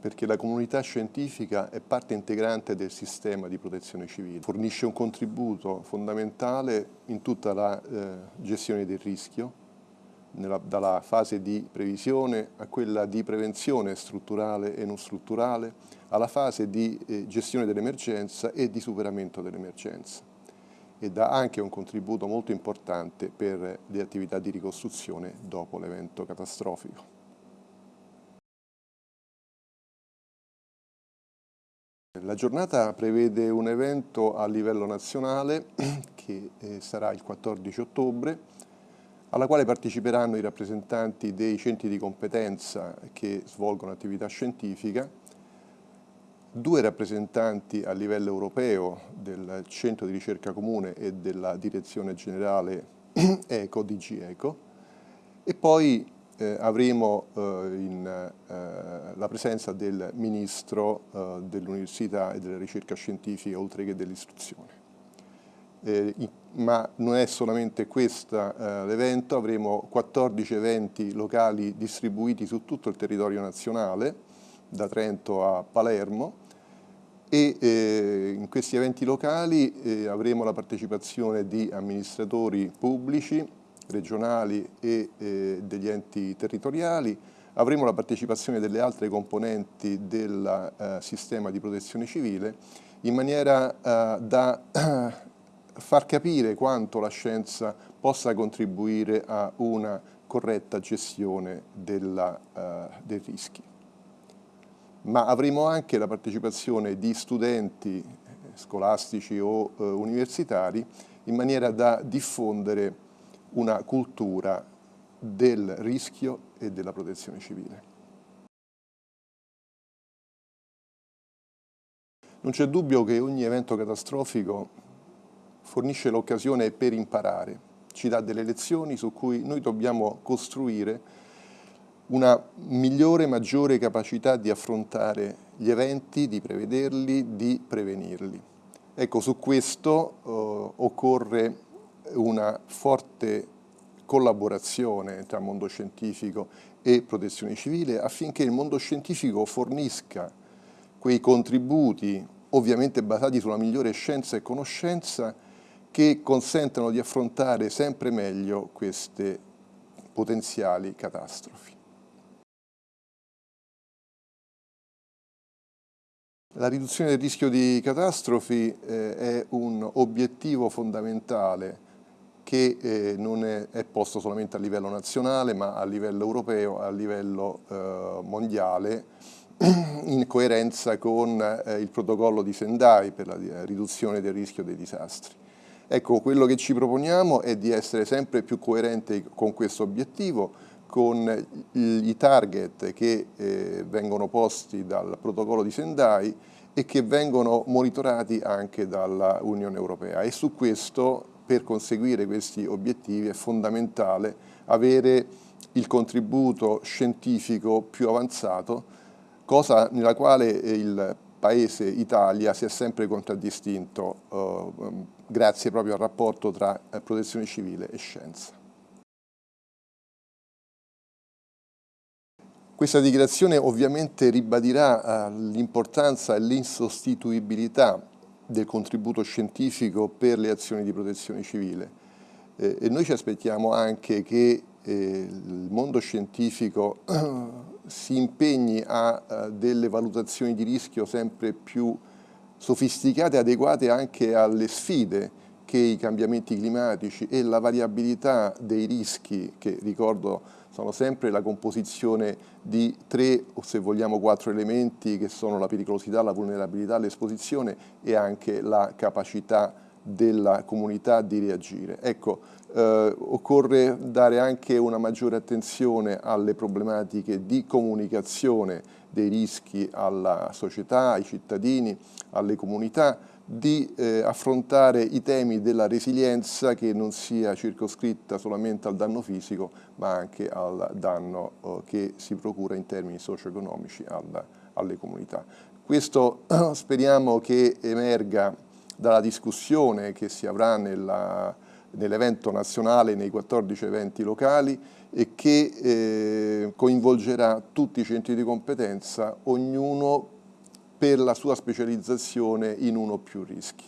Perché la comunità scientifica è parte integrante del sistema di protezione civile, fornisce un contributo fondamentale in tutta la eh, gestione del rischio, nella, dalla fase di previsione a quella di prevenzione strutturale e non strutturale, alla fase di eh, gestione dell'emergenza e di superamento dell'emergenza e dà anche un contributo molto importante per le attività di ricostruzione dopo l'evento catastrofico. La giornata prevede un evento a livello nazionale che eh, sarà il 14 ottobre, alla quale parteciperanno i rappresentanti dei centri di competenza che svolgono attività scientifica, due rappresentanti a livello europeo del Centro di ricerca comune e della Direzione Generale ECO, DG ECO, e poi eh, avremo eh, in, eh, la presenza del Ministro eh, dell'Università e della Ricerca Scientifica, oltre che dell'Istruzione. Eh, ma non è solamente questo eh, l'evento, avremo 14 eventi locali distribuiti su tutto il territorio nazionale, da Trento a Palermo, e in questi eventi locali avremo la partecipazione di amministratori pubblici, regionali e eh, degli enti territoriali, avremo la partecipazione delle altre componenti del eh, sistema di protezione civile in maniera eh, da far capire quanto la scienza possa contribuire a una corretta gestione della, eh, dei rischi. Ma avremo anche la partecipazione di studenti scolastici o eh, universitari in maniera da diffondere una cultura del rischio e della protezione civile. Non c'è dubbio che ogni evento catastrofico fornisce l'occasione per imparare, ci dà delle lezioni su cui noi dobbiamo costruire una migliore, maggiore capacità di affrontare gli eventi, di prevederli, di prevenirli. Ecco, su questo eh, occorre una forte collaborazione tra mondo scientifico e protezione civile affinché il mondo scientifico fornisca quei contributi, ovviamente basati sulla migliore scienza e conoscenza, che consentano di affrontare sempre meglio queste potenziali catastrofi. La riduzione del rischio di catastrofi eh, è un obiettivo fondamentale che eh, non è, è, posto solamente a livello nazionale ma a livello europeo, a livello eh, mondiale in coerenza con eh, il protocollo di Sendai per la riduzione del rischio dei disastri. Ecco, quello che ci proponiamo è di essere sempre più coerenti con questo obiettivo, con i target che eh, vengono posti dal protocollo di Sendai e che vengono monitorati anche dalla Unione Europea e su questo per conseguire questi obiettivi è fondamentale avere il contributo scientifico più avanzato, cosa nella quale il Paese Italia si è sempre contraddistinto eh, grazie proprio al rapporto tra eh, protezione civile e scienza. Questa dichiarazione ovviamente ribadirà eh, l'importanza e l'insostituibilità del contributo scientifico per le azioni di protezione civile. Eh, e noi ci aspettiamo anche che eh, il mondo scientifico si impegni a, a delle valutazioni di rischio sempre più sofisticate e adeguate anche alle sfide che i cambiamenti climatici e la variabilità dei rischi, che ricordo sono sempre la composizione di tre o se vogliamo quattro elementi che sono la pericolosità, la vulnerabilità, l'esposizione e anche la capacità della comunità di reagire. Ecco, eh, occorre dare anche una maggiore attenzione alle problematiche di comunicazione dei rischi alla società, ai cittadini, alle comunità, di eh, affrontare i temi della resilienza che non sia circoscritta solamente al danno fisico ma anche al danno eh, che si procura in termini socio-economici alle comunità. Questo speriamo che emerga dalla discussione che si avrà nell'evento nazionale, nei 14 eventi locali e che eh, coinvolgerà tutti i centri di competenza, ognuno per la sua specializzazione in uno o più rischi.